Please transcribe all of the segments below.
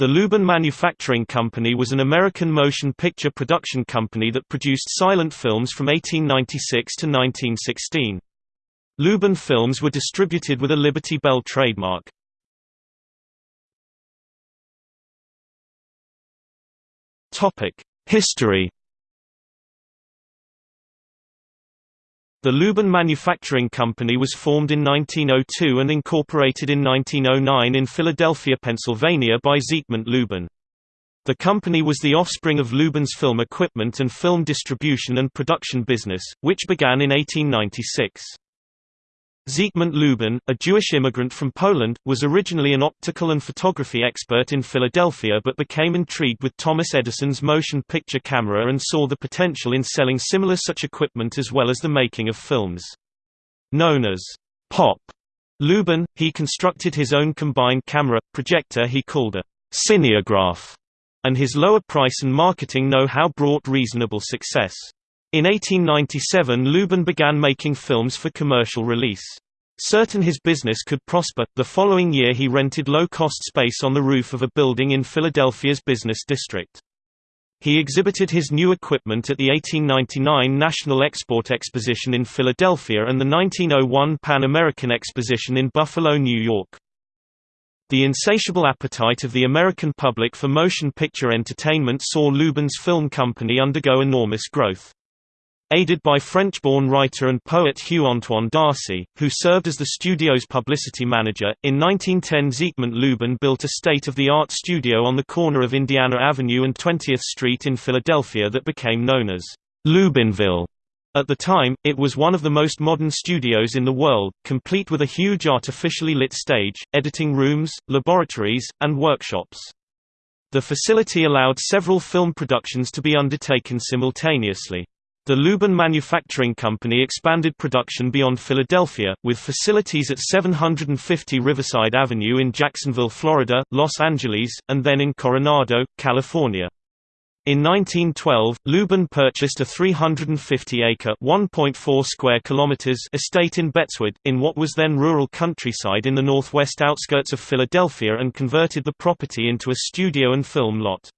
The Lubin Manufacturing Company was an American motion picture production company that produced silent films from 1896 to 1916. Lubin films were distributed with a Liberty Bell trademark. History The Lubin Manufacturing Company was formed in 1902 and incorporated in 1909 in Philadelphia, Pennsylvania by Siegmund Lubin. The company was the offspring of Lubin's film equipment and film distribution and production business, which began in 1896. Siegmund Lubin, a Jewish immigrant from Poland, was originally an optical and photography expert in Philadelphia but became intrigued with Thomas Edison's motion picture camera and saw the potential in selling similar such equipment as well as the making of films. Known as pop Lubin, he constructed his own combined camera, projector he called a cineograph, and his lower price and marketing know-how brought reasonable success. In 1897 Lubin began making films for commercial release. Certain his business could prosper, the following year he rented low-cost space on the roof of a building in Philadelphia's business district. He exhibited his new equipment at the 1899 National Export Exposition in Philadelphia and the 1901 Pan American Exposition in Buffalo, New York. The insatiable appetite of the American public for motion picture entertainment saw Lubin's film company undergo enormous growth. Aided by French-born writer and poet Hugh-Antoine d'Arcy, who served as the studio's publicity manager, in 1910 Siegmund Lubin built a state-of-the-art studio on the corner of Indiana Avenue and 20th Street in Philadelphia that became known as Lubinville. At the time, it was one of the most modern studios in the world, complete with a huge artificially lit stage, editing rooms, laboratories, and workshops. The facility allowed several film productions to be undertaken simultaneously. The Lubin Manufacturing Company expanded production beyond Philadelphia, with facilities at 750 Riverside Avenue in Jacksonville, Florida, Los Angeles, and then in Coronado, California. In 1912, Lubin purchased a 350-acre (1.4 square kilometers) estate in Betzwood, in what was then rural countryside in the northwest outskirts of Philadelphia and converted the property into a studio and film lot.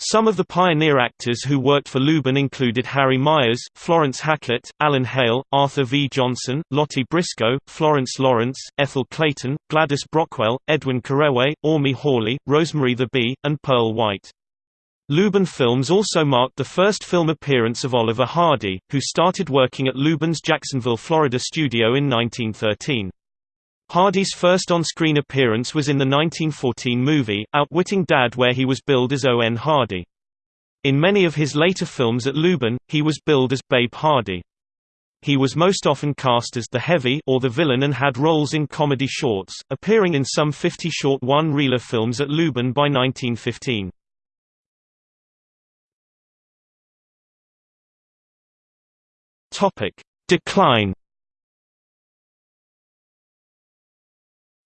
Some of the pioneer actors who worked for Lubin included Harry Myers, Florence Hackett, Alan Hale, Arthur V. Johnson, Lottie Briscoe, Florence Lawrence, Ethel Clayton, Gladys Brockwell, Edwin Carewe, Ormi Hawley, Rosemary Theby, and Pearl White. Lubin Films also marked the first film appearance of Oliver Hardy, who started working at Lubin's Jacksonville, Florida studio in 1913. Hardy's first on-screen appearance was in the 1914 movie, Outwitting Dad where he was billed as O. N. Hardy. In many of his later films at Lubin, he was billed as Babe Hardy. He was most often cast as the heavy or the villain and had roles in comedy shorts, appearing in some 50 short one-reeler films at Lubin by 1915. Topic: Decline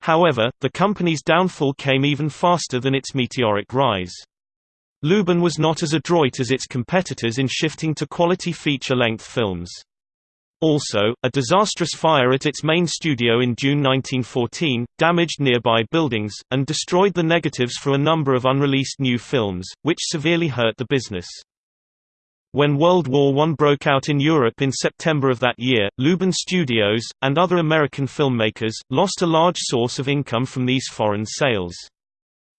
However, the company's downfall came even faster than its meteoric rise. Lubin was not as adroit as its competitors in shifting to quality feature-length films. Also, a disastrous fire at its main studio in June 1914, damaged nearby buildings, and destroyed the negatives for a number of unreleased new films, which severely hurt the business. When World War I broke out in Europe in September of that year, Lubin Studios, and other American filmmakers, lost a large source of income from these foreign sales.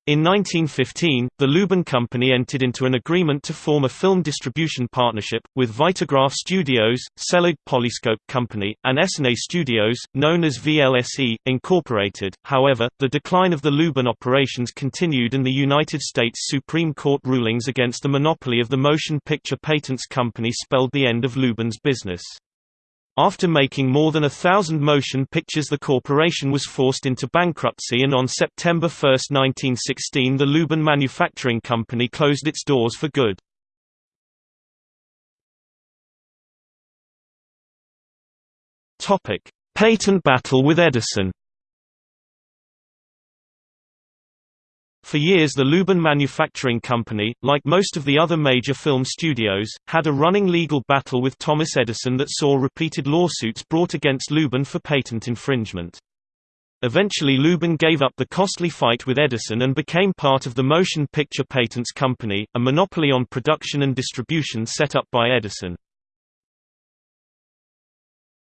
In 1915, the Lubin Company entered into an agreement to form a film distribution partnership, with Vitagraph Studios, Selig Polyscope Company, and Essanay Studios, known as VLSE, Incorporated. However, the decline of the Lubin operations continued and the United States Supreme Court rulings against the monopoly of the Motion Picture Patents Company spelled the end of Lubin's business. After making more than a thousand motion pictures the corporation was forced into bankruptcy and on September 1, 1916 the Lubin Manufacturing Company closed its doors for good. Patent battle with Edison For years the Lubin Manufacturing Company, like most of the other major film studios, had a running legal battle with Thomas Edison that saw repeated lawsuits brought against Lubin for patent infringement. Eventually Lubin gave up the costly fight with Edison and became part of the Motion Picture Patents Company, a monopoly on production and distribution set up by Edison.